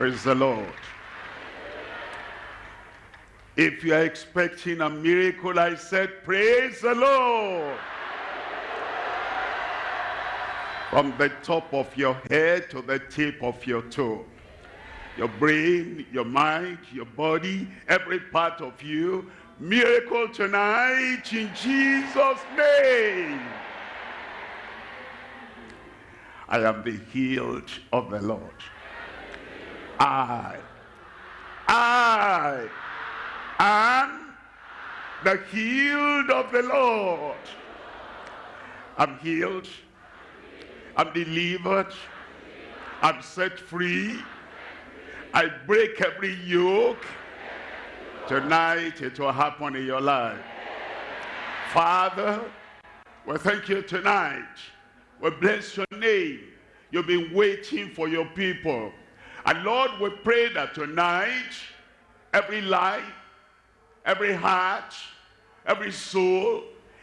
Praise the Lord. If you are expecting a miracle, I said, praise the Lord. From the top of your head to the tip of your toe. Your brain, your mind, your body, every part of you. Miracle tonight in Jesus' name. I am the healed of the Lord. I, I am the healed of the Lord. I'm healed. I'm delivered. I'm set free. I break every yoke. Tonight it will happen in your life. Father, we thank you tonight. We bless your name. You've been waiting for your people. And Lord, we pray that tonight, every life, every heart, every soul,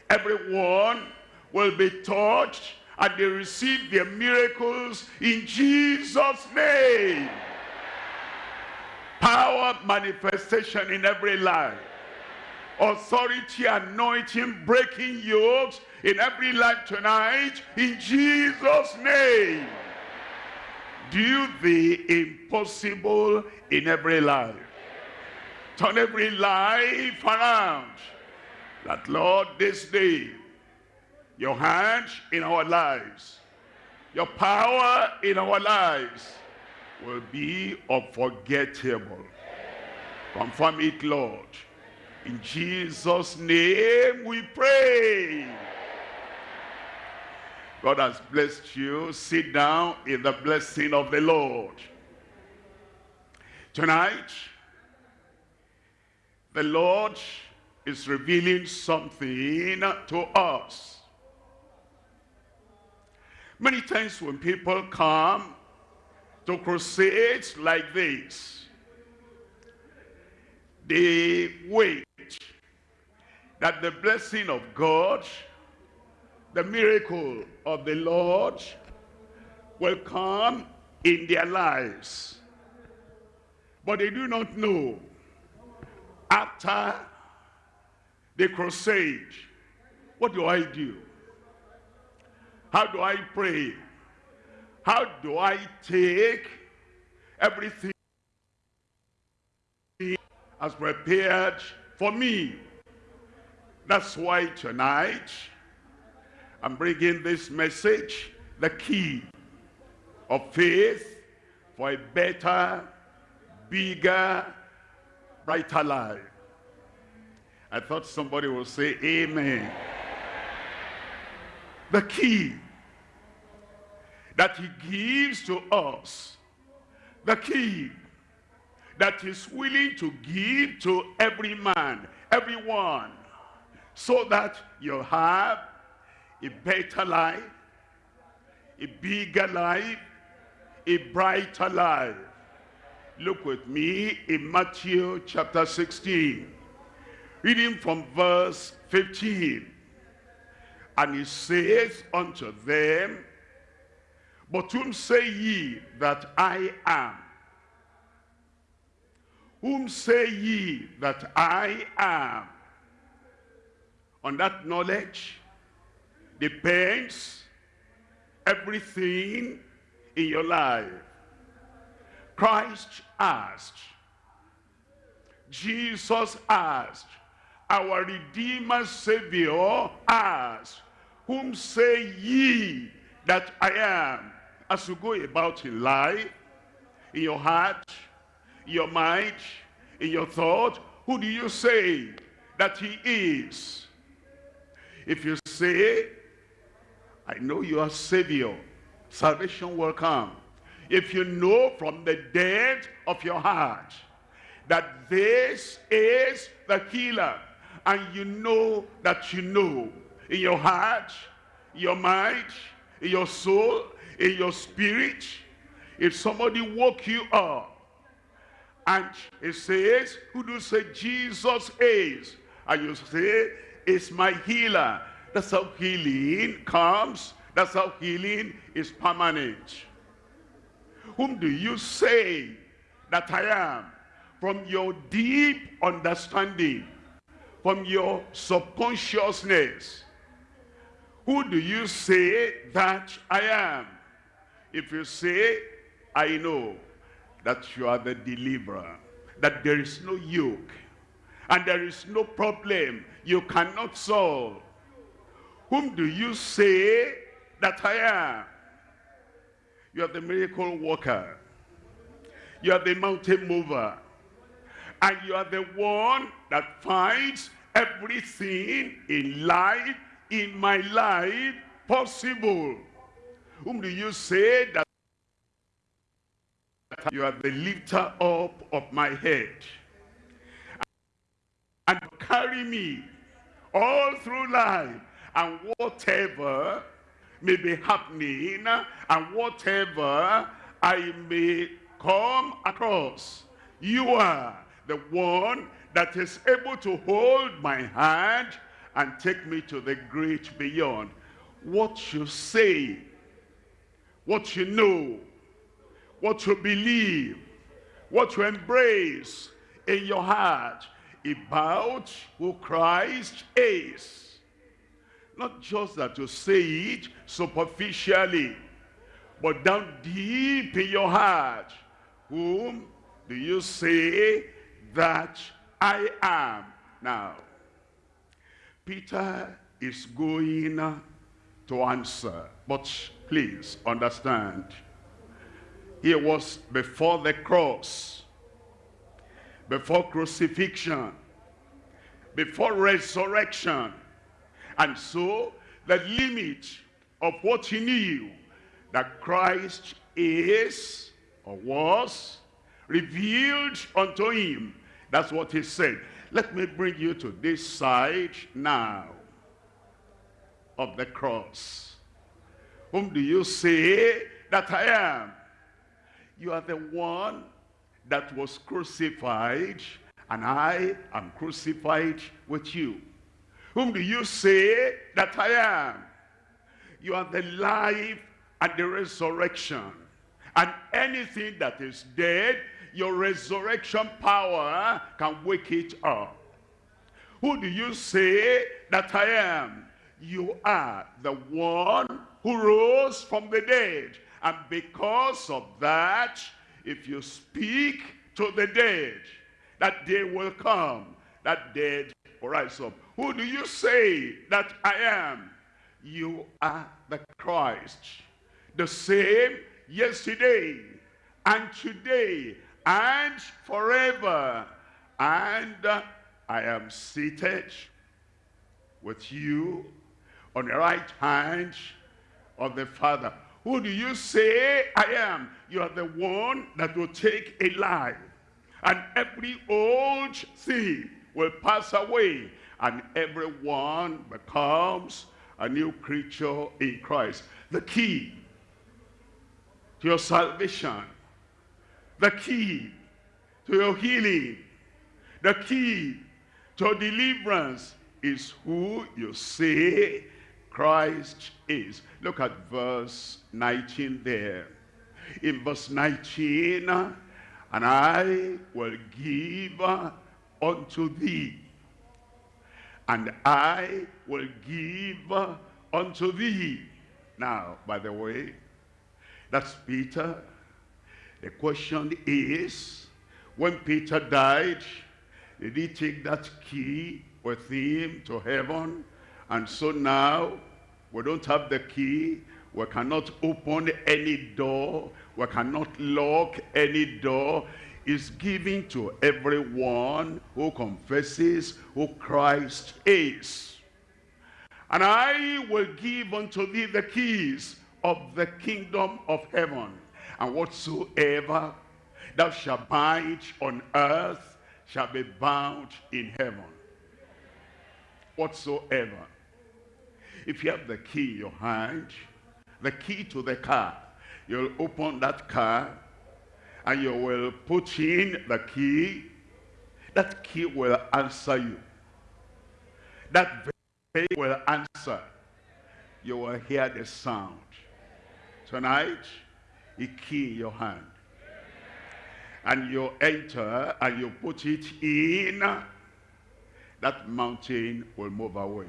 everyone will be touched and they receive their miracles in Jesus' name. Power manifestation in every life. Authority, anointing, breaking yokes in every life tonight in Jesus' name do the impossible in every life. Turn every life around. That Lord, this day, your hand in our lives, your power in our lives will be unforgettable. Confirm it, Lord. In Jesus' name we pray. God has blessed you. Sit down in the blessing of the Lord. Tonight, the Lord is revealing something to us. Many times when people come to crusades like this, they wait that the blessing of God the miracle of the Lord will come in their lives. But they do not know after the crusade, what do I do? How do I pray? How do I take everything as prepared for me? That's why tonight I'm bringing this message, the key of faith for a better, bigger, brighter life. I thought somebody would say amen. The key that he gives to us, the key that he's willing to give to every man, everyone, so that you have a better life, a bigger life, a brighter life. Look with me in Matthew chapter 16, reading from verse 15. And he says unto them, But whom say ye that I am? Whom say ye that I am? On that knowledge, depends everything in your life. Christ asked, Jesus asked, our Redeemer Savior asked, Whom say ye that I am? As you go about in life, in your heart, in your mind, in your thought, who do you say that he is? If you say I know you are Savior. Salvation will come. If you know from the depth of your heart that this is the healer, and you know that you know in your heart, your mind, in your soul, in your spirit, if somebody woke you up and it says, who do you say Jesus is? And you say, it's my healer. That's how healing comes. That's how healing is permanent. Whom do you say that I am, from your deep understanding, from your subconsciousness, who do you say that I am? If you say, I know that you are the deliverer, that there is no yoke, and there is no problem you cannot solve. Whom do you say that I am? You are the miracle worker. You are the mountain mover. And you are the one that finds everything in life, in my life, possible. Whom do you say that you are the lifter up of my head? And carry me all through life. And whatever may be happening, and whatever I may come across, you are the one that is able to hold my hand and take me to the great beyond. What you say, what you know, what you believe, what you embrace in your heart about who Christ is. Not just that you say it superficially, but down deep in your heart. Whom do you say that I am? Now, Peter is going to answer, but please understand. He was before the cross, before crucifixion, before resurrection. And so the limit of what he knew that Christ is or was revealed unto him. That's what he said. Let me bring you to this side now of the cross. Whom do you say that I am? You are the one that was crucified and I am crucified with you. Whom do you say that I am? You are the life and the resurrection. And anything that is dead, your resurrection power can wake it up. Who do you say that I am? You are the one who rose from the dead. And because of that, if you speak to the dead, that day will come, that dead rise up. Who do you say that I am? You are the Christ. The same yesterday and today and forever. And uh, I am seated with you on the right hand of the Father. Who do you say I am? You are the one that will take a life. And every old thing will pass away. And everyone becomes a new creature in Christ. The key to your salvation, the key to your healing, the key to deliverance is who you say Christ is. Look at verse 19 there. In verse 19, and I will give unto thee, and I will give unto thee. Now, by the way, that's Peter. The question is, when Peter died, did he take that key with him to heaven? And so now, we don't have the key. We cannot open any door. We cannot lock any door. It's given to everyone who confesses who Christ is. And I will give unto thee the keys of the kingdom of heaven. And whatsoever thou shalt bind on earth shall be bound in heaven. Whatsoever. If you have the key in your hand, the key to the car, you'll open that car and you will put in the key. That key will answer you. That will answer. You will hear the sound. Tonight, a key in your hand. and you enter and you put it in, that mountain will move away.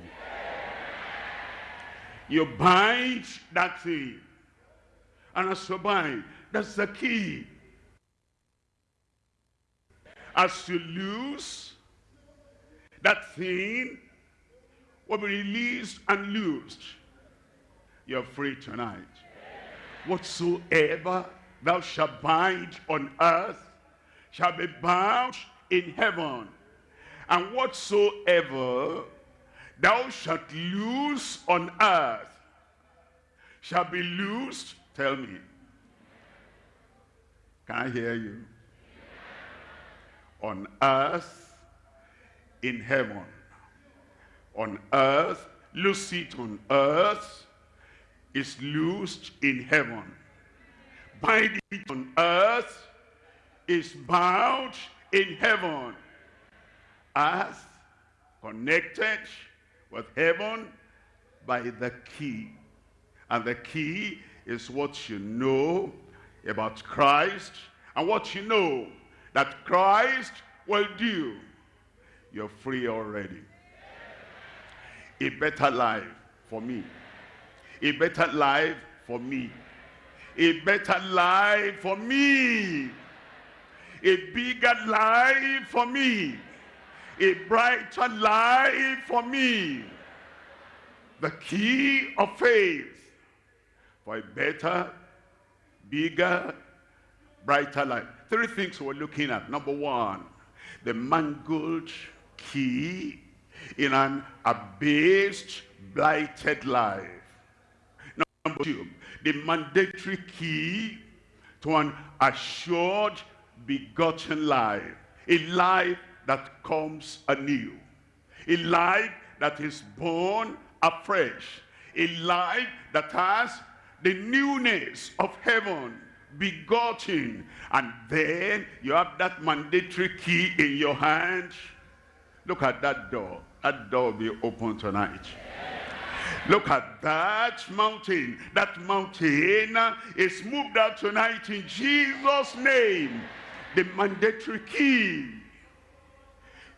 You bind that thing. And as you bind, that's the key. As you lose, that thing will be released and loosed. You're free tonight. Whatsoever thou shalt bind on earth shall be bound in heaven. And whatsoever thou shalt loose on earth shall be loosed. Tell me. Can I hear you? On earth, in heaven. On earth, loose it on earth, is loosed in heaven. Bind it on earth, is bound in heaven. Earth connected with heaven by the key. And the key is what you know about Christ and what you know that Christ will do. You're free already. A better life for me. A better life for me. A better life for me. A bigger life for me a brighter life for me. The key of faith for a better, bigger, brighter life. Three things we're looking at. Number one, the mangled key in an abased, blighted life. Number two, the mandatory key to an assured, begotten life. A life that comes anew. A life that is born afresh. A life that has the newness of heaven begotten. And then you have that mandatory key in your hand. Look at that door. That door will be open tonight. Look at that mountain. That mountain is moved out tonight in Jesus' name. The mandatory key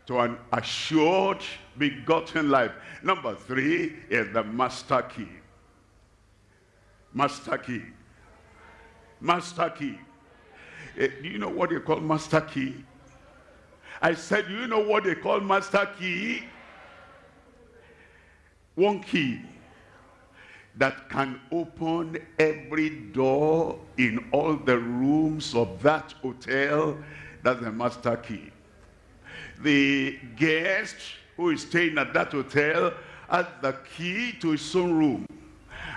to an assured begotten life. Number three is the master key. Master key. Master key. Uh, do you know what they call master key? I said, do you know what they call master key? One key that can open every door in all the rooms of that hotel. That's the master key the guest who is staying at that hotel has the key to his own room.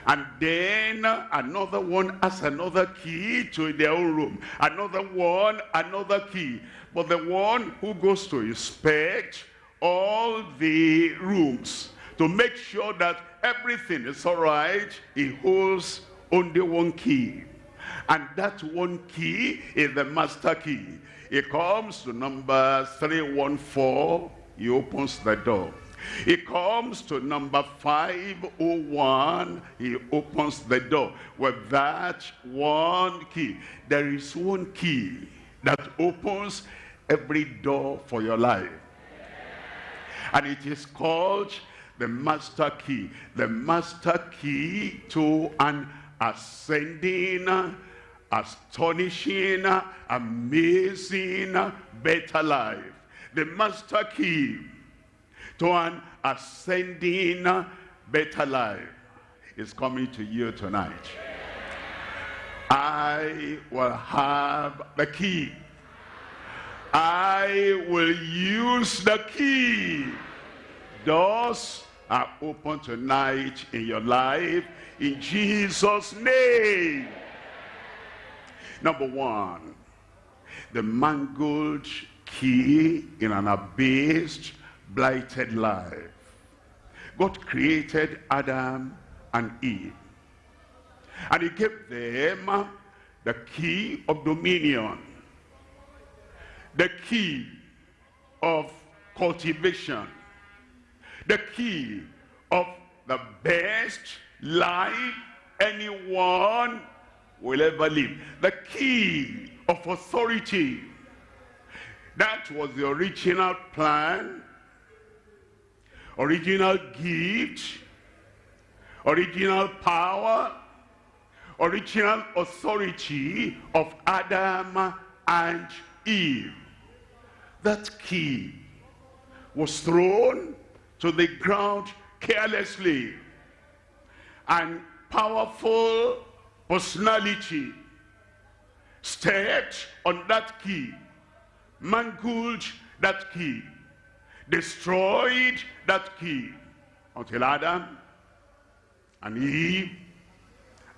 And then another one has another key to their own room. Another one, another key. But the one who goes to inspect all the rooms to make sure that everything is all right, he holds only one key. And that one key is the master key. He comes to number 314, he opens the door. He comes to number 501, he opens the door. With that one key, there is one key that opens every door for your life. And it is called the master key. The master key to an ascending astonishing, amazing, better life. The master key an ascending, better life is coming to you tonight. I will have the key. I will use the key. Doors are open tonight in your life in Jesus' name. Number one, the mangled key in an abased, blighted life. God created Adam and Eve. And he gave them the key of dominion. The key of cultivation. The key of the best life anyone will ever live. The key of authority. That was the original plan, original gift, original power, original authority of Adam and Eve. That key was thrown to the ground carelessly. And powerful personality stepped on that key, mangled that key, destroyed that key until Adam and Eve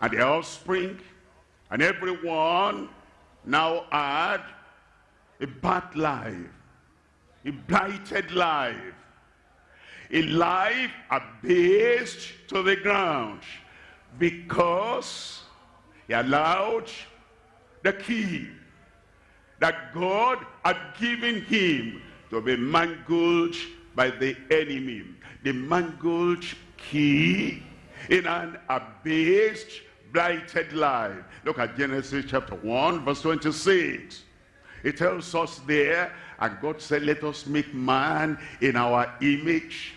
and the offspring and everyone now had a bad life, a blighted life, a life abased to the ground because he allowed the key that God had given him to be mangled by the enemy. The mangled key in an abased, blighted life. Look at Genesis chapter 1, verse 26. It tells us there, and God said, let us make man in our image.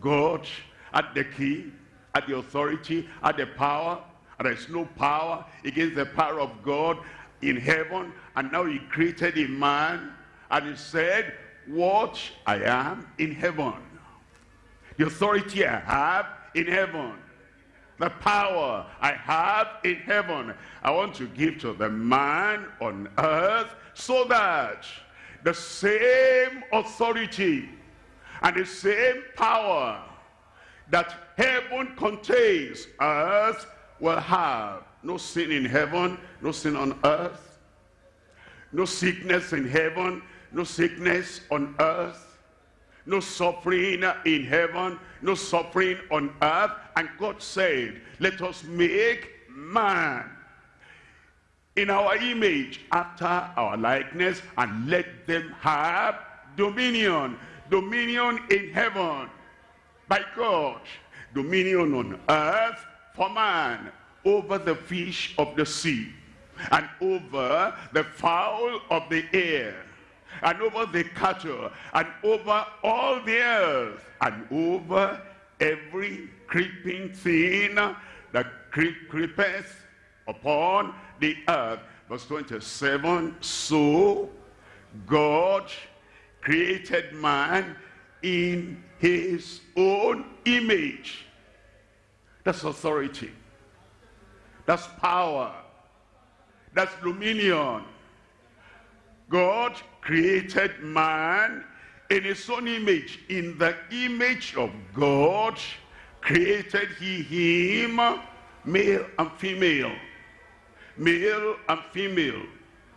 God at the key, at the authority, at the power. And there is no power against the power of God in heaven. And now he created a man and he said, what I am in heaven. The authority I have in heaven. The power I have in heaven. I want to give to the man on earth so that the same authority and the same power that heaven contains, earth will have. No sin in heaven, no sin on earth. No sickness in heaven, no sickness on earth. No suffering in heaven, no suffering on earth. And God said, let us make man in our image, after our likeness, and let them have dominion. Dominion in heaven by God. Dominion on earth for man over the fish of the sea and over the fowl of the air and over the cattle and over all the earth and over every creeping thing that creep creepeth upon the earth. Verse 27, so God created man in his own image. That's authority. That's power. That's dominion. God created man in his own image. In the image of God created he him, male and female male and female,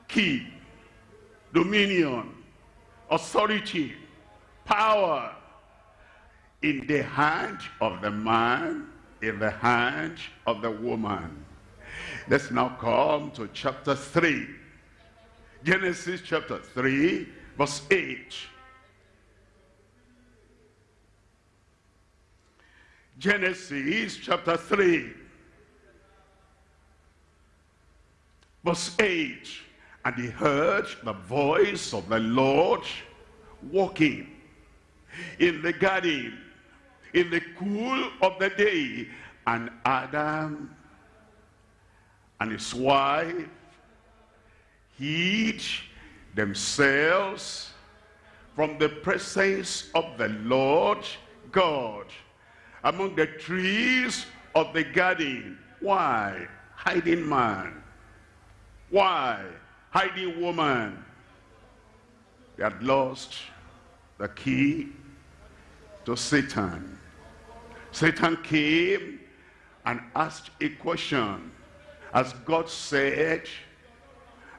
key, dominion, authority, power in the hand of the man, in the hand of the woman. Let's now come to chapter 3. Genesis chapter 3, verse 8. Genesis chapter 3, Verse 8, and he heard the voice of the Lord walking in the garden in the cool of the day. And Adam and his wife hid themselves from the presence of the Lord God among the trees of the garden. Why? Hiding man why? Hiding woman. They had lost the key to Satan. Satan came and asked a question. As God said,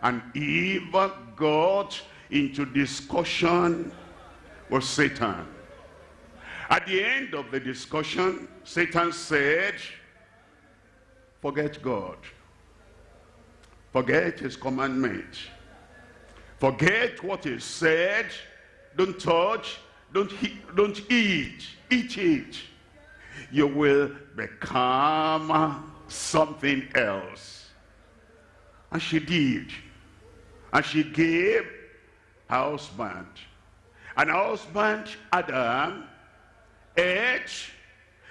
and Eve got into discussion with Satan. At the end of the discussion, Satan said, forget God. Forget his commandment. Forget what he said. Don't touch. Don't, don't eat. Eat it. You will become something else. And she did. And she gave her husband. And her husband, Adam, ate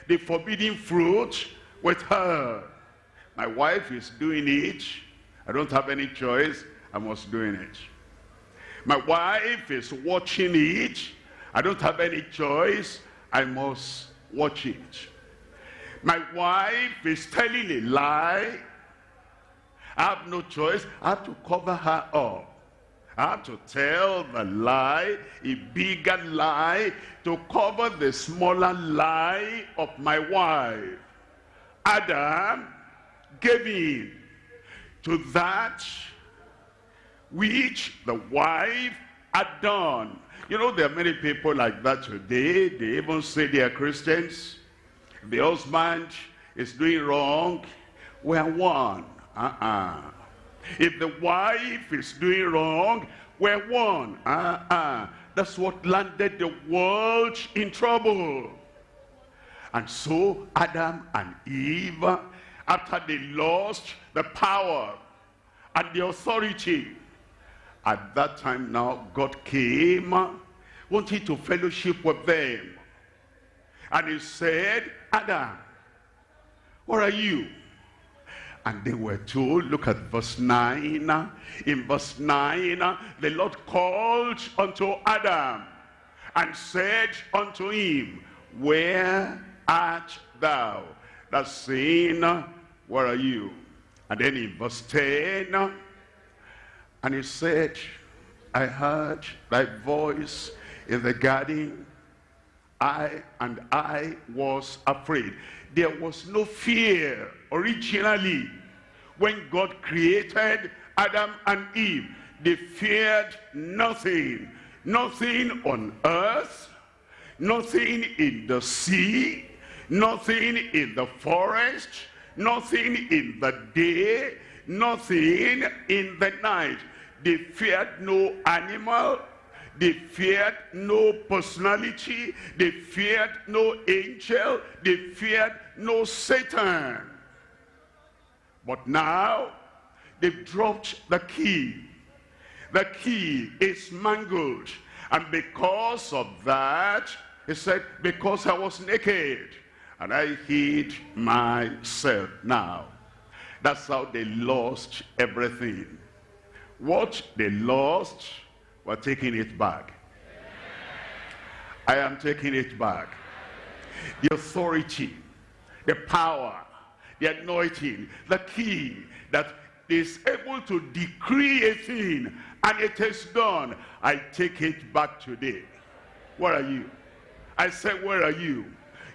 the forbidden fruit with her. My wife is doing it. I don't have any choice. I must doing it. My wife is watching it. I don't have any choice. I must watch it. My wife is telling a lie. I have no choice. I have to cover her up. I have to tell the lie, a bigger lie, to cover the smaller lie of my wife. Adam gave in to that which the wife had done. You know, there are many people like that today. They even say they are Christians. The husband is doing wrong. We are one. Uh-uh. If the wife is doing wrong, we're one. Uh-uh. That's what landed the world in trouble. And so Adam and Eve, after they lost the power and the authority, at that time now God came, wanted to fellowship with them. And he said, Adam, where are you? And they were told, look at verse 9. In verse 9, the Lord called unto Adam and said unto him, Where art thou? That's saying, where are you? And then in verse 10, and he said, I heard thy voice in the garden. I and I was afraid. There was no fear originally when God created Adam and Eve. They feared nothing. Nothing on earth, nothing in the sea, nothing in the forest, nothing in the day, nothing in the night. They feared no animal. They feared no personality. They feared no angel. They feared no Satan. But now, they've dropped the key. The key is mangled. And because of that, he said, because I was naked and I hid myself. Now, that's how they lost everything. What they lost, we're taking it back. I am taking it back. The authority, the power, the anointing, the key that is able to decree a thing and it is done. I take it back today. Where are you? I said, where are you?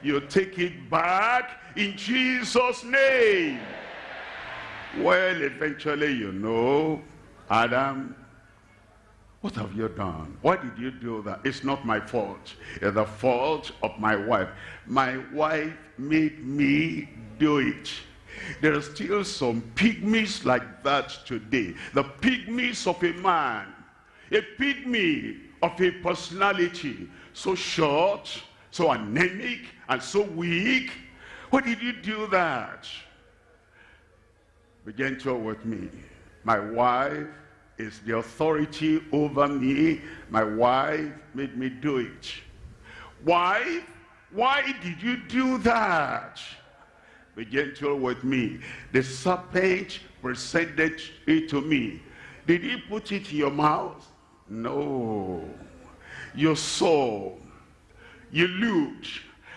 You take it back in Jesus' name. Well, eventually, you know, Adam, what have you done? Why did you do that? It's not my fault. It's the fault of my wife. My wife made me do it. There are still some pygmies like that today. The pygmies of a man. A pygmy of a personality. So short, so anemic, and so weak. Why did you do that? Be gentle with me. My wife is the authority over me. My wife made me do it. Why? Why did you do that? Be gentle with me. The serpent presented it to me. Did he put it in your mouth? No. You saw. You looked.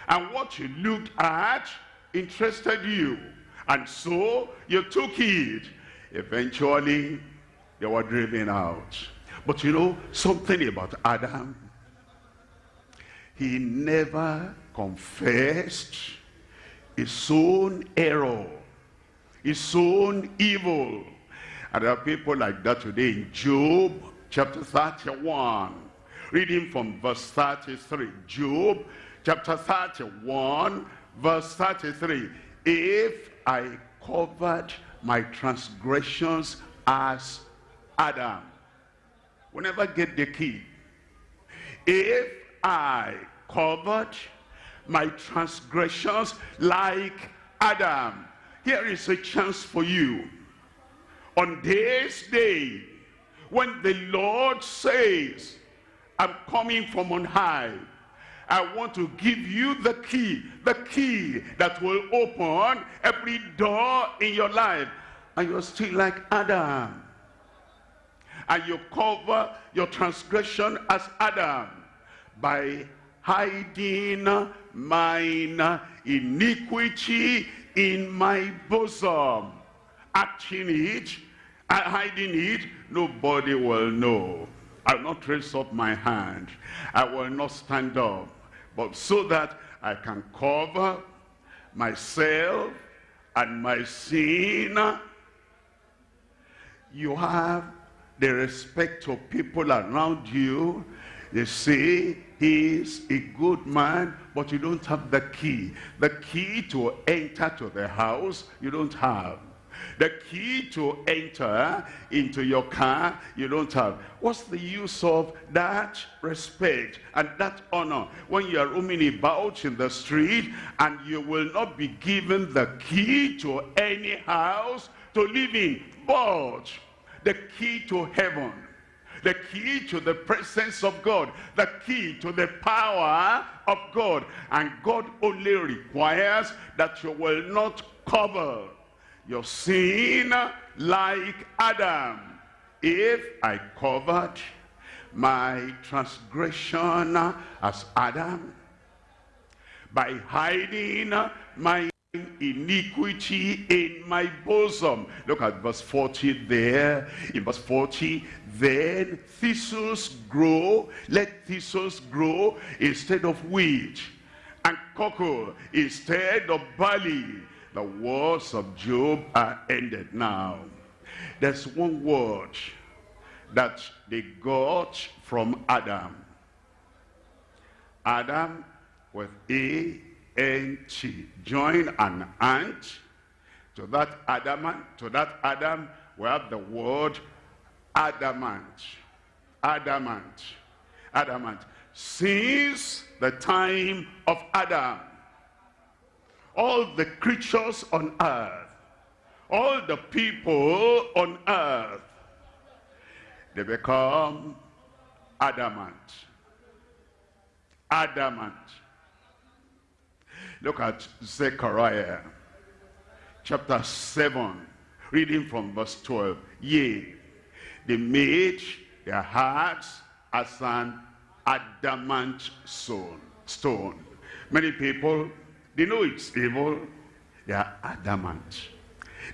And what you looked at interested you. And so you took it Eventually, they were driven out. But you know something about Adam? He never confessed his own error, his own evil. And there are people like that today in Job chapter 31. Reading from verse 33. Job chapter 31 verse 33. If I covered my transgressions as Adam. We never get the key. If I covered my transgressions like Adam, here is a chance for you. On this day, when the Lord says, I'm coming from on high, I want to give you the key, the key that will open every door in your life. And you're still like Adam. And you cover your transgression as Adam by hiding mine iniquity in my bosom. Acting it, uh, hiding it, nobody will know. I'll not raise up my hand. I will not stand up but so that I can cover myself and my sin. You have the respect of people around you. They say, he's a good man, but you don't have the key. The key to enter to the house, you don't have. The key to enter into your car, you don't have. What's the use of that respect and that honor when you are roaming about in the street and you will not be given the key to any house to live in, but the key to heaven the key to the presence of God, the key to the power of God. And God only requires that you will not cover your sin like Adam. If I covered my transgression as Adam by hiding my iniquity in my bosom. Look at verse 40 there. In verse 40, then thistles grow, let thistles grow instead of wheat, and cockle instead of barley the words of Job are ended now. There's one word that they got from Adam. Adam with A T. Join an ant to that adamant, to that Adam, we have the word adamant. Adamant. Adamant. Since the time of Adam, all the creatures on earth, all the people on earth, they become adamant. Adamant. Look at Zechariah chapter 7, reading from verse 12. Yea, they made their hearts as an adamant stone. stone. Many people they know it's evil. They are adamant.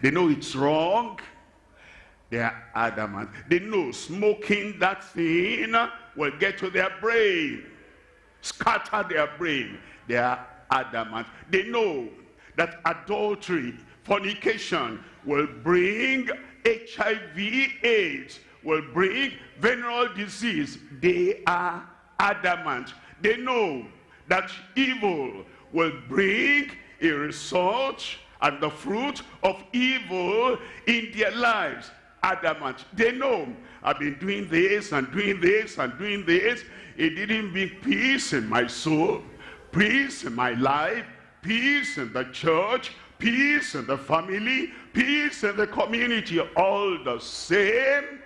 They know it's wrong. They are adamant. They know smoking that thing will get to their brain. Scatter their brain. They are adamant. They know that adultery, fornication will bring HIV, AIDS, will bring venereal disease. They are adamant. They know that evil will bring a result and the fruit of evil in their lives. Adamant. They know I've been doing this and doing this and doing this. It didn't bring peace in my soul, peace in my life, peace in the church, peace in the family, peace in the community. All the same,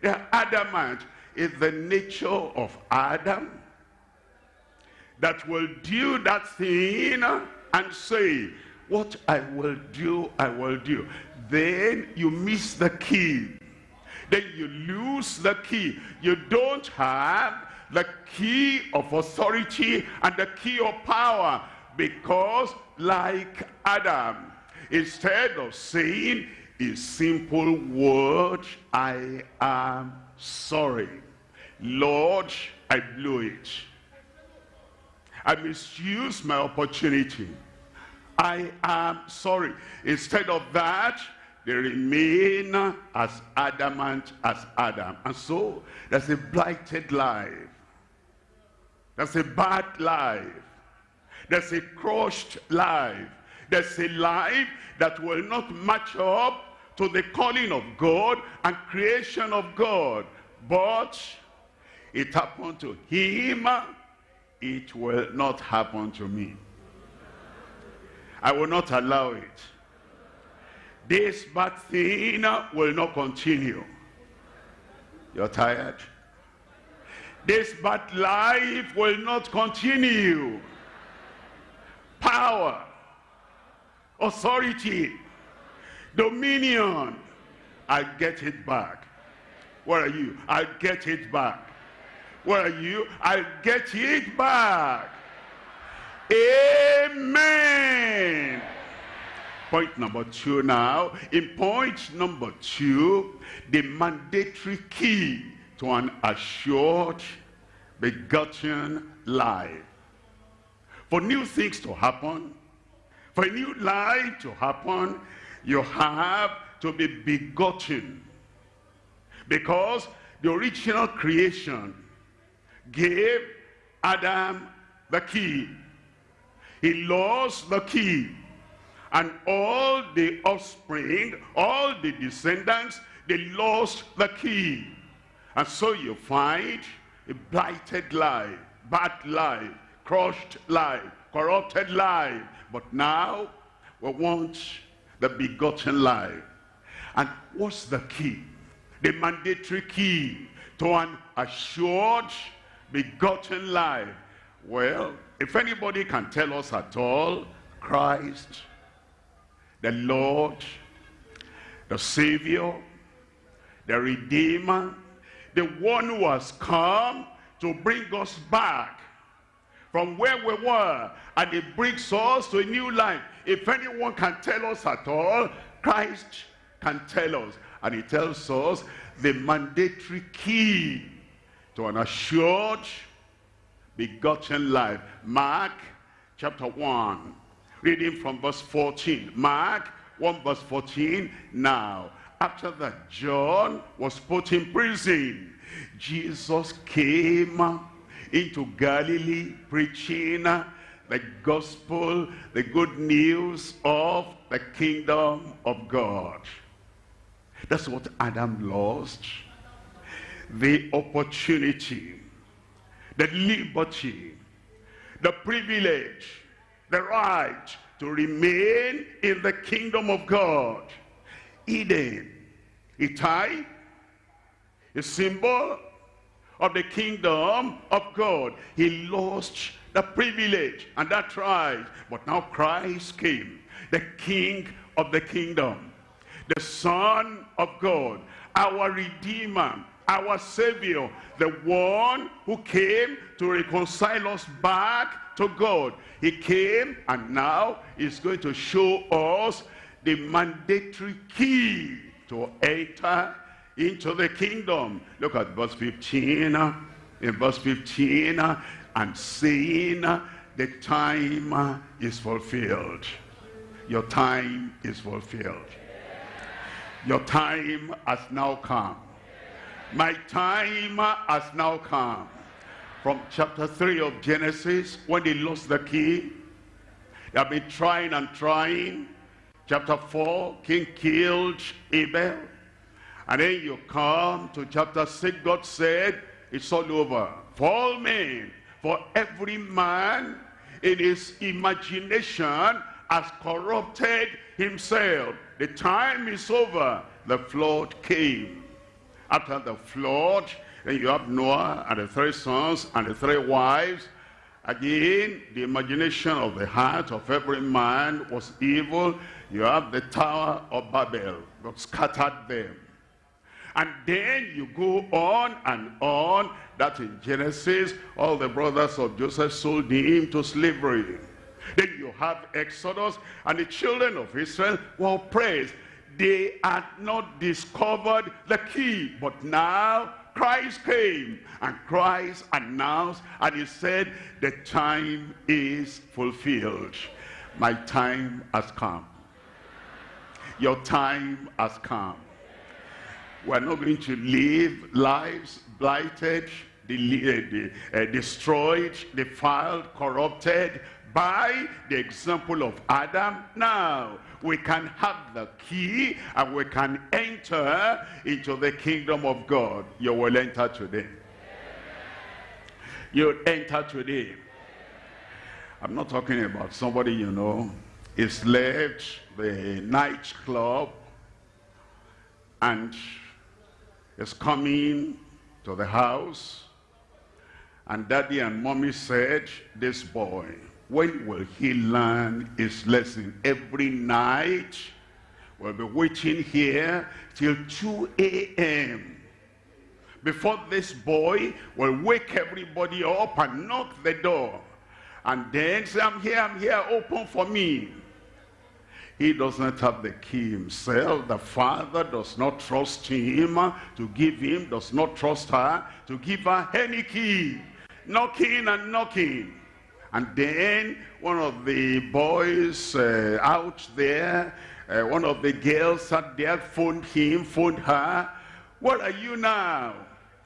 they're adamant. Is the nature of Adam that will do that thing and say, what I will do, I will do. Then you miss the key. Then you lose the key. You don't have the key of authority and the key of power because like Adam, instead of saying a simple word, I am sorry. Lord, I blew it. I misused my opportunity. I am sorry. Instead of that, they remain as adamant as Adam. And so, there's a blighted life. There's a bad life. There's a crushed life. There's a life that will not match up to the calling of God and creation of God. But it happened to him it will not happen to me. I will not allow it. This bad thing will not continue. You're tired? This bad life will not continue. Power, authority, dominion, I get it back. Where are you? I get it back. Where are you? I get it back. Amen. Point number two now. In point number two, the mandatory key to an assured, begotten life. For new things to happen, for a new life to happen, you have to be begotten. Because the original creation gave Adam the key. He lost the key. And all the offspring, all the descendants, they lost the key. And so you find a blighted life, bad life, crushed life, corrupted life. But now we want the begotten life. And what's the key? The mandatory key to an assured begotten life. Well, if anybody can tell us at all, Christ, the Lord, the Savior, the Redeemer, the one who has come to bring us back from where we were and it brings us to a new life. If anyone can tell us at all, Christ can tell us. And he tells us the mandatory key to an assured, begotten life. Mark chapter 1, reading from verse 14. Mark 1 verse 14. Now, after that John was put in prison, Jesus came into Galilee preaching the gospel, the good news of the kingdom of God. That's what Adam lost. The opportunity, the liberty, the privilege, the right to remain in the kingdom of God. Eden, a type, a symbol of the kingdom of God. He lost the privilege and that right. But now Christ came, the king of the kingdom, the son of God, our redeemer, our savior, the one who came to reconcile us back to God. He came and now he's going to show us the mandatory key to enter into the kingdom. Look at verse 15. In verse 15, and saying, the time is fulfilled. Your time is fulfilled. Your time has now come. My time has now come. From chapter 3 of Genesis, when they lost the key, they have been trying and trying. Chapter 4, Cain killed Abel. And then you come to chapter 6, God said, it's all over. For all men, for every man in his imagination has corrupted himself. The time is over. The flood came. After the flood, then you have Noah and the three sons and the three wives. Again, the imagination of the heart of every man was evil. You have the Tower of Babel. God scattered them. And then you go on and on. That in Genesis, all the brothers of Joseph sold him to slavery. Then you have Exodus, and the children of Israel were oppressed. They had not discovered the key, but now Christ came, and Christ announced, and he said, the time is fulfilled. My time has come. Your time has come. We're not going to live lives blighted, uh, destroyed, defiled, corrupted by the example of Adam. Now, we can have the key and we can enter into the kingdom of God. You will enter today. You enter today. I'm not talking about somebody, you know, is left the nightclub and is coming to the house. And daddy and mommy said, this boy, when will he learn his lesson? Every night, we'll be waiting here till 2 a.m. Before this boy will wake everybody up and knock the door. And then say, I'm here, I'm here, open for me. He does not have the key himself. The father does not trust him to give him, does not trust her to give her any key. Knocking and knocking. And then one of the boys uh, out there, uh, one of the girls sat there, phoned him, phoned her. What are you now?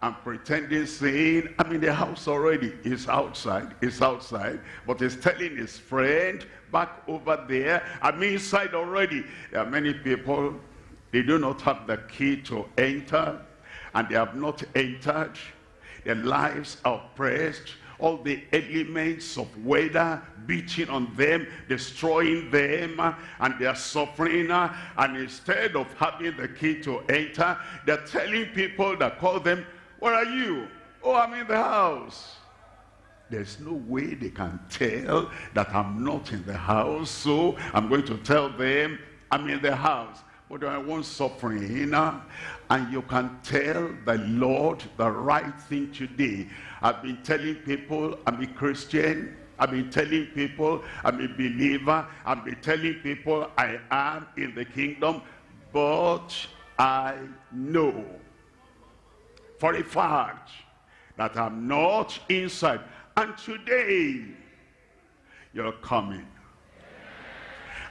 I'm pretending saying, I'm in the house already. He's outside, he's outside. But he's telling his friend back over there, I'm inside already. There are many people, they do not have the key to enter. And they have not entered. Their lives are oppressed all the elements of weather beating on them, destroying them, and they are suffering. And instead of having the key to enter, they're telling people that call them where are you? Oh, I'm in the house. There's no way they can tell that I'm not in the house. So I'm going to tell them I'm in the house. But I want suffering. And you can tell the Lord the right thing today. I've been telling people I'm a Christian. I've been telling people I'm a believer. I've been telling people I am in the kingdom. But I know for a fact that I'm not inside. And today, you're coming.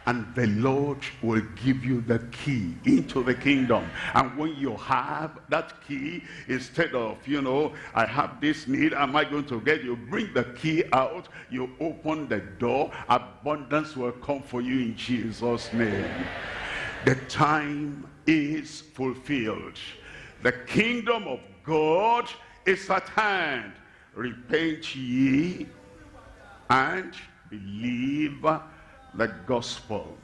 And the Lord will give you the key into the kingdom. And when you have that key, instead of, you know, I have this need, am I going to get you? Bring the key out, you open the door, abundance will come for you in Jesus' name. The time is fulfilled. The kingdom of God is at hand. Repent ye and believe the gospel.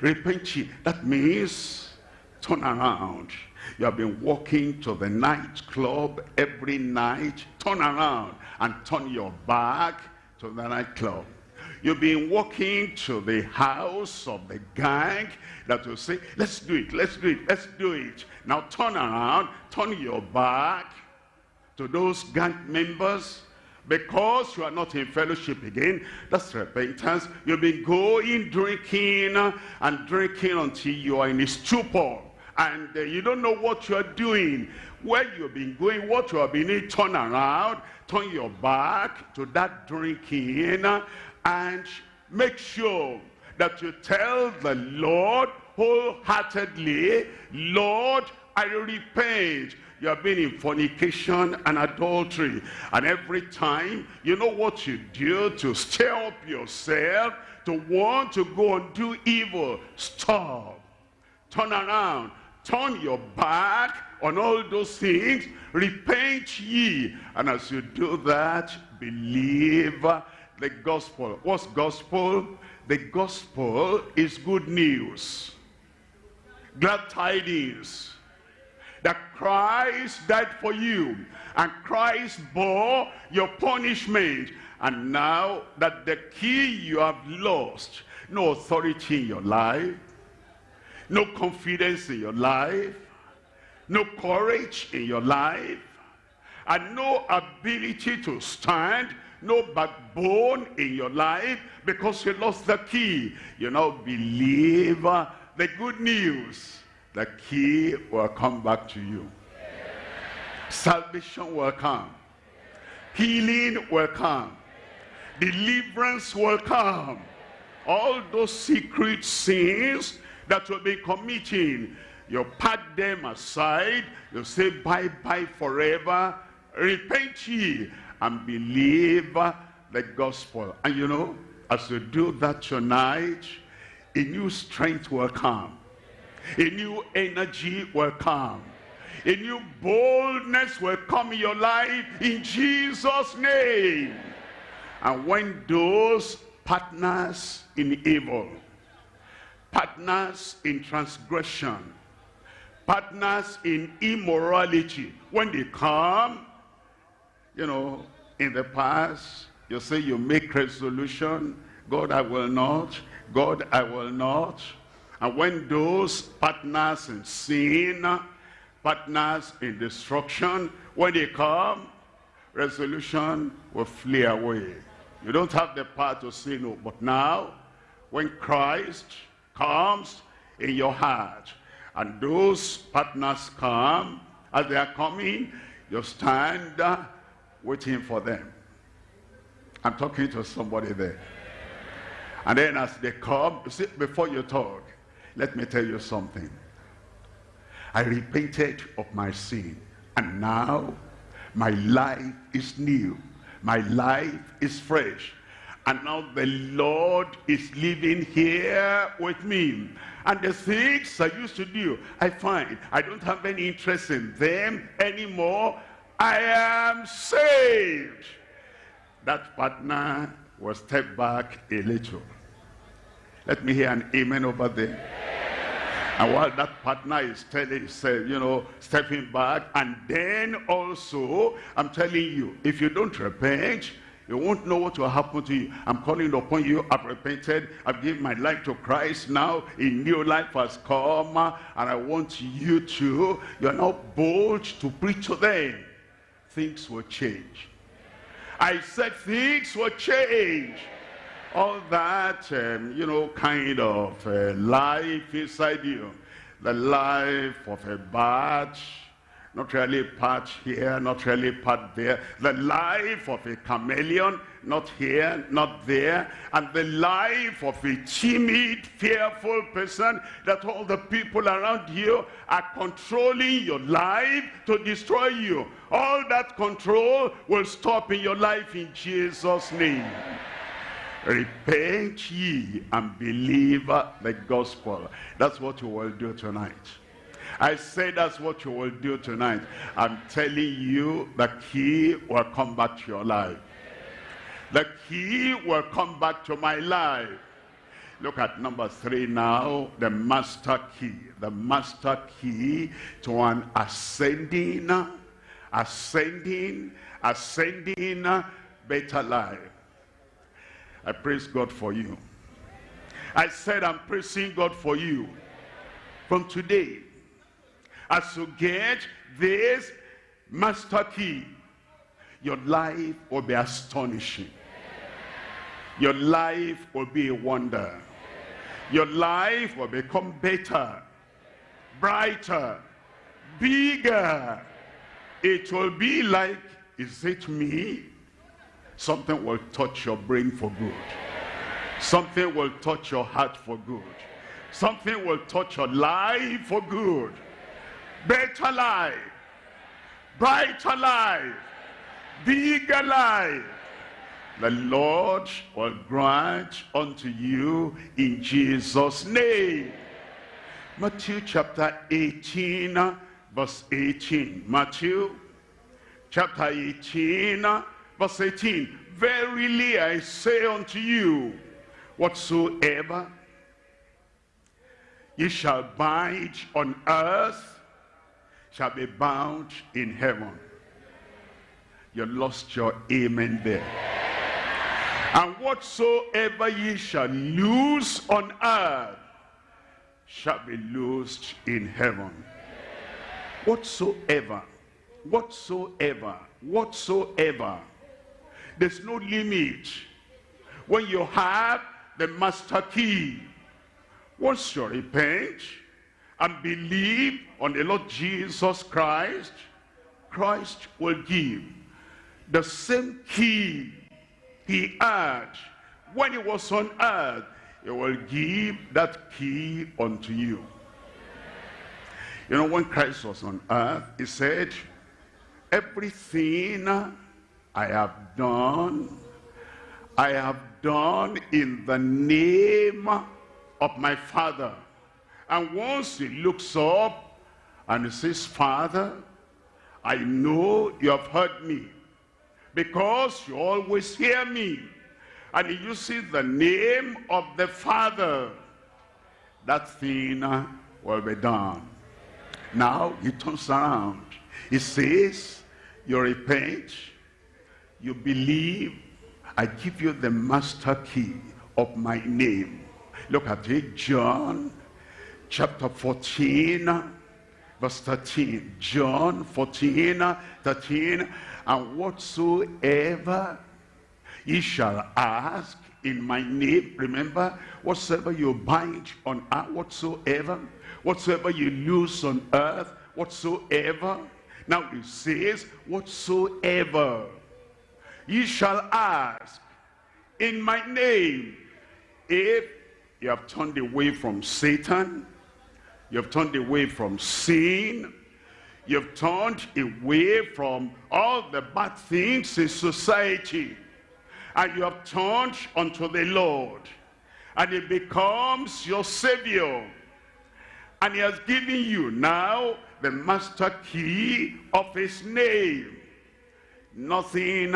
Repent ye. That means turn around. You have been walking to the nightclub every night. Turn around and turn your back to the nightclub. You've been walking to the house of the gang that will say, let's do it, let's do it, let's do it. Now turn around, turn your back to those gang members because you are not in fellowship again. That's repentance. You've been going, drinking, and drinking until you are in a stupor. And uh, you don't know what you are doing. Where you've been going, what you have been doing, turn around, turn your back to that drinking, and make sure that you tell the Lord wholeheartedly, Lord, I repent. You have been in fornication and adultery. And every time, you know what you do to stir up yourself, to want to go and do evil. Stop. Turn around. Turn your back on all those things. Repent ye. And as you do that, believe the gospel. What's gospel? The gospel is good news. Glad tidings that Christ died for you and Christ bore your punishment and now that the key you have lost no authority in your life no confidence in your life no courage in your life and no ability to stand no backbone in your life because you lost the key. You now believe the good news. The key will come back to you. Salvation will come. Healing will come. Deliverance will come. All those secret sins that you'll be committing, you pat them aside. You say bye-bye forever. Repent ye and believe the gospel. And you know, as you do that tonight, a new strength will come. A new energy will come. A new boldness will come in your life in Jesus' name. And when those partners in evil, partners in transgression, partners in immorality, when they come, you know, in the past, you say you make resolution, God, I will not, God, I will not. And when those partners in sin, partners in destruction, when they come, resolution will flee away. You don't have the power to say no. But now, when Christ comes in your heart, and those partners come, as they are coming, you stand waiting for them. I'm talking to somebody there. And then as they come, see, before you talk, let me tell you something. I repented of my sin. And now my life is new. My life is fresh. And now the Lord is living here with me. And the things I used to do, I find I don't have any interest in them anymore. I am saved. That partner will step back a little. Let me hear an amen over there. And while that partner is telling, say, you know, stepping back, and then also, I'm telling you, if you don't repent, you won't know what will happen to you. I'm calling upon you. I've repented. I've given my life to Christ. Now a new life has come. And I want you to, you're not bold to preach to them. Things will change. I said things will change. All that, um, you know, kind of uh, life inside you. The life of a batch not really part here, not really part there. The life of a chameleon, not here, not there. And the life of a timid, fearful person that all the people around you are controlling your life to destroy you. All that control will stop in your life in Jesus' name. Repent ye and believe the gospel. That's what you will do tonight. I say that's what you will do tonight. I'm telling you the key will come back to your life. The key will come back to my life. Look at number three now, the master key. The master key to an ascending, ascending, ascending better life. I praise God for you. I said I'm praising God for you. From today, as you get this master key, your life will be astonishing. Your life will be a wonder. Your life will become better, brighter, bigger. It will be like, is it me? Something will touch your brain for good. Something will touch your heart for good. Something will touch your life for good better life, brighter life, bigger life. The Lord will grant unto you in Jesus' name. Matthew chapter 18, verse 18. Matthew chapter 18, verse 18. Verily I say unto you, whatsoever ye shall bind on earth shall be bound in heaven. You lost your amen there. And whatsoever ye shall loose on earth shall be loosed in heaven. Whatsoever, whatsoever, whatsoever. There's no limit. When you have the master key, once you repent, and believe on the Lord Jesus Christ, Christ will give the same key he had when he was on earth. He will give that key unto you. You know, when Christ was on earth, he said, everything I have done, I have done in the name of my Father. And once he looks up and he says, Father, I know you have heard me because you always hear me. And he uses the name of the Father. That thing will be done. Now he turns around. He says, you repent, you believe, I give you the master key of my name. Look at it, John chapter 14, verse 13. John 14, 13. And whatsoever ye shall ask in my name, remember, whatsoever you bind on earth, whatsoever, whatsoever you loose on earth, whatsoever. Now it says, whatsoever ye shall ask in my name. If you have turned away from Satan, you have turned away from sin, you have turned away from all the bad things in society, and you have turned unto the Lord, and he becomes your Savior. And he has given you now the master key of his name. Nothing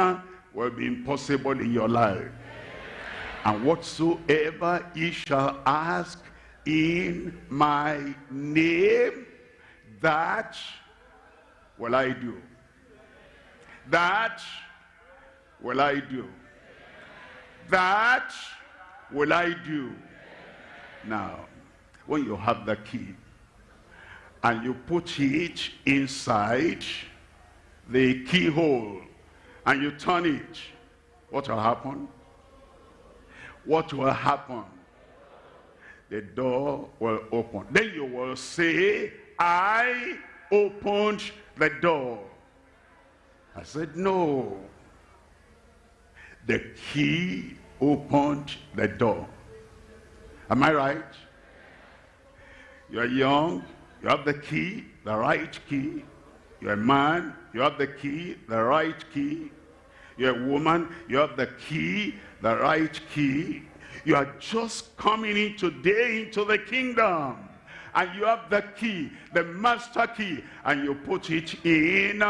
will be impossible in your life. And whatsoever ye shall ask in my name, that will I do. That will I do. That will I do. Now, when you have the key and you put it inside the keyhole and you turn it, what will happen? What will happen? The door will open. Then you will say, I opened the door. I said, no. The key opened the door. Am I right? You're young, you have the key, the right key. You're a man, you have the key, the right key. You're a woman, you have the key, the right key. You are just coming in today into the kingdom. And you have the key, the master key, and you put it in.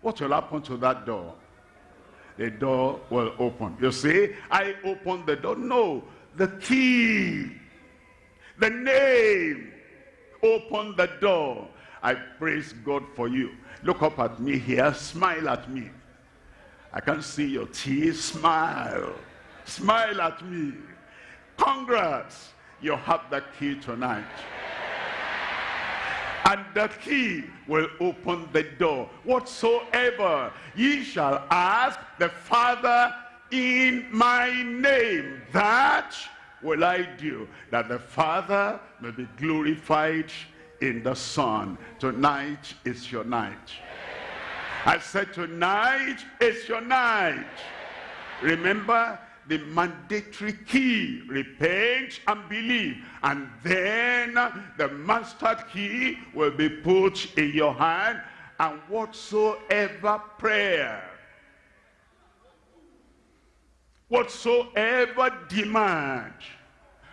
What will happen to that door? The door will open. You say, I open the door. No, the key, the name, open the door. I praise God for you. Look up at me here. Smile at me. I can see your teeth. Smile. Smile at me. Congrats. You have the key tonight. And that key will open the door. Whatsoever ye shall ask the Father in my name, that will I do, that the Father may be glorified in the Son. Tonight is your night. I said tonight is your night. Remember the mandatory key, repent and believe. And then the master key will be put in your hand and whatsoever prayer, whatsoever demand,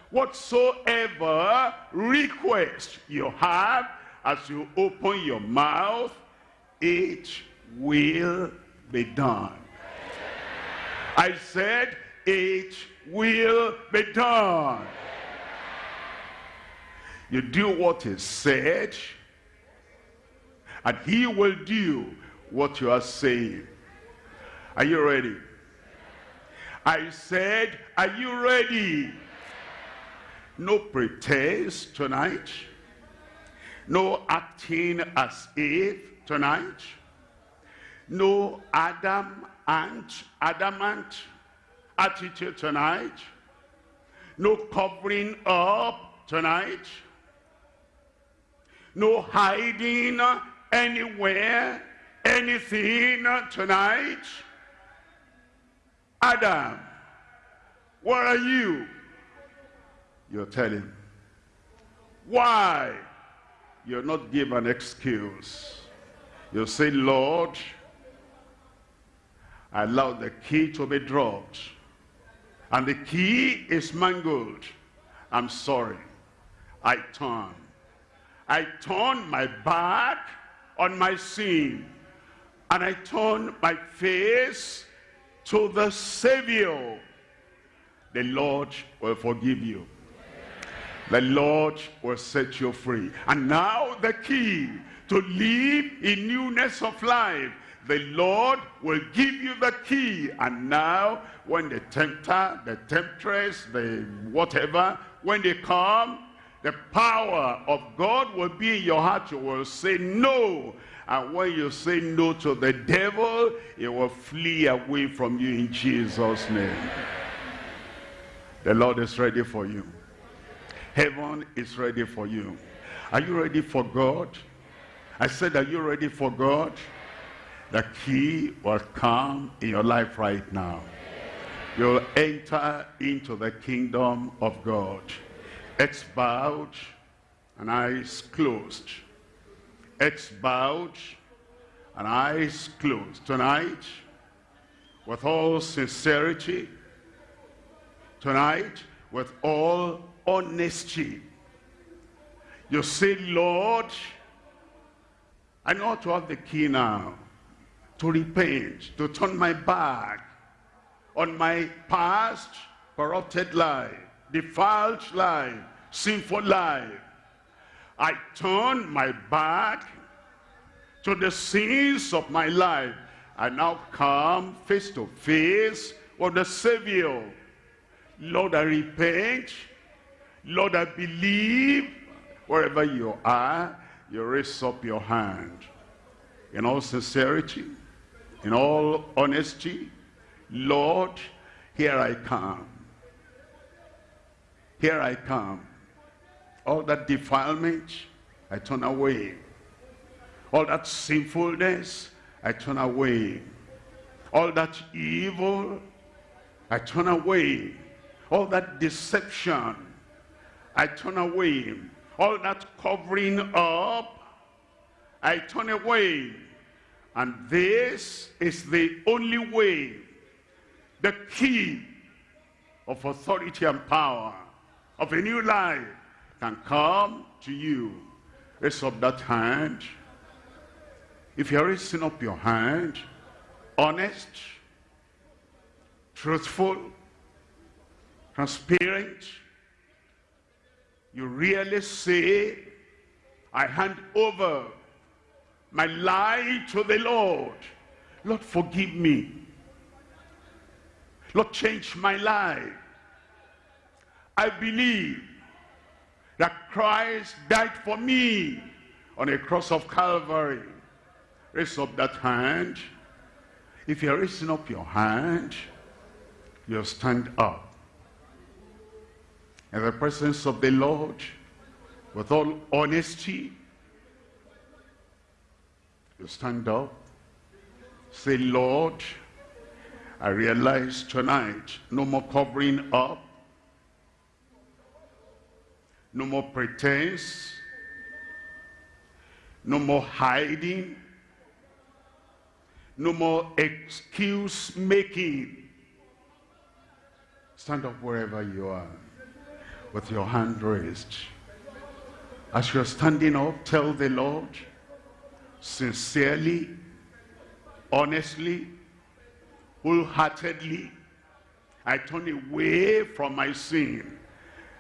whatsoever request you have as you open your mouth, it will be done. I said, it will be done. You do what is said, and he will do what you are saying. Are you ready? I said, are you ready? No pretense tonight. No acting as if tonight no Adam and adamant attitude tonight. No covering up tonight. No hiding anywhere, anything tonight. Adam, where are you? You're telling. Why? You're not given an excuse. You say, Lord, I allow the key to be dropped. And the key is mangled. I'm sorry. I turn. I turn my back on my sin. And I turn my face to the Savior. The Lord will forgive you. the Lord will set you free. And now the key to live in newness of life. The Lord will give you the key. And now when the tempter, the temptress, the whatever, when they come, the power of God will be in your heart. You will say no. And when you say no to the devil, he will flee away from you in Jesus' name. The Lord is ready for you. Heaven is ready for you. Are you ready for God? I said, are you ready for God? The key will come in your life right now. You'll enter into the kingdom of God. Heads bowed and eyes closed. Heads bowed and eyes closed. Tonight, with all sincerity, tonight, with all honesty, you say, Lord, I know to have the key now to repent, to turn my back on my past corrupted life, defiled life, sinful life. I turn my back to the sins of my life. I now come face to face with the Savior. Lord, I repent. Lord, I believe. Wherever you are, you raise up your hand. In all sincerity, in all honesty, Lord, here I come. Here I come. All that defilement, I turn away. All that sinfulness, I turn away. All that evil, I turn away. All that deception, I turn away. All that covering up, I turn away. And this is the only way, the key of authority and power of a new life can come to you. Raise up that hand. If you're raising up your hand, honest, truthful, transparent, you really say, I hand over my life to the Lord. Lord, forgive me. Lord, change my life. I believe that Christ died for me on a cross of Calvary. Raise up that hand. If you're raising up your hand, you stand up. In the presence of the Lord, with all honesty, you stand up, say, Lord, I realize tonight, no more covering up, no more pretense, no more hiding, no more excuse making. Stand up wherever you are with your hand raised. As you're standing up, tell the Lord, sincerely, honestly, wholeheartedly, I turn away from my sin.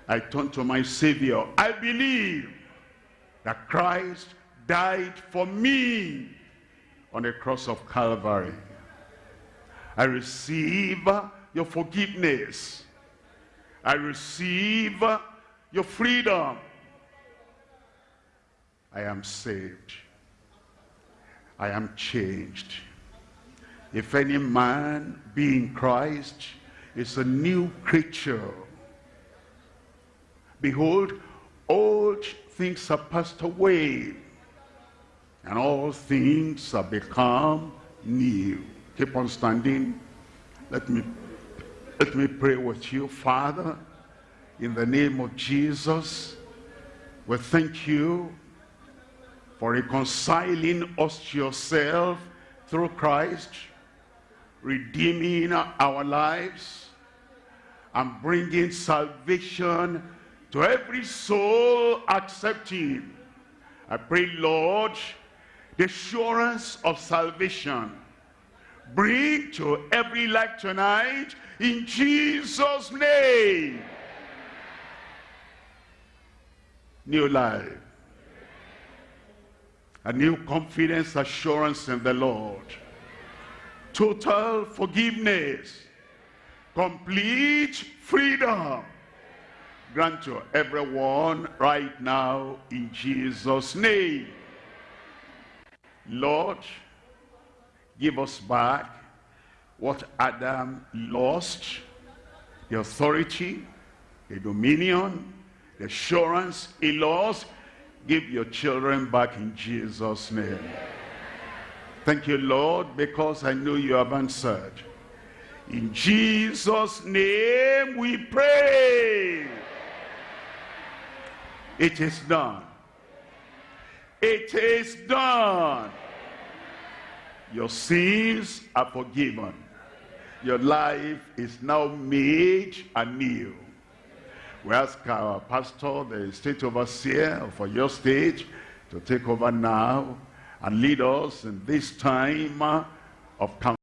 I turn to my Savior. I believe that Christ died for me on the cross of Calvary. I receive your forgiveness. I receive your freedom. I am saved. I am changed. If any man be in Christ, is a new creature. Behold, old things are passed away, and all things have become new. Keep on standing. Let me, let me pray with you, Father, in the name of Jesus. We thank you for reconciling us to yourself through Christ, redeeming our lives, and bringing salvation to every soul accepting. I pray, Lord, the assurance of salvation bring to every life tonight in Jesus' name. new life. A new confidence, assurance in the Lord. Total forgiveness. Complete freedom. Grant to everyone right now in Jesus' name. Lord, give us back what Adam lost, the authority, the dominion, the assurance he lost. Give your children back in Jesus' name. Thank you, Lord, because I know you have answered. In Jesus' name we pray. It is done. It is done. Your sins are forgiven. Your life is now made anew. We ask our pastor, the state overseer for your state, to take over now and lead us in this time of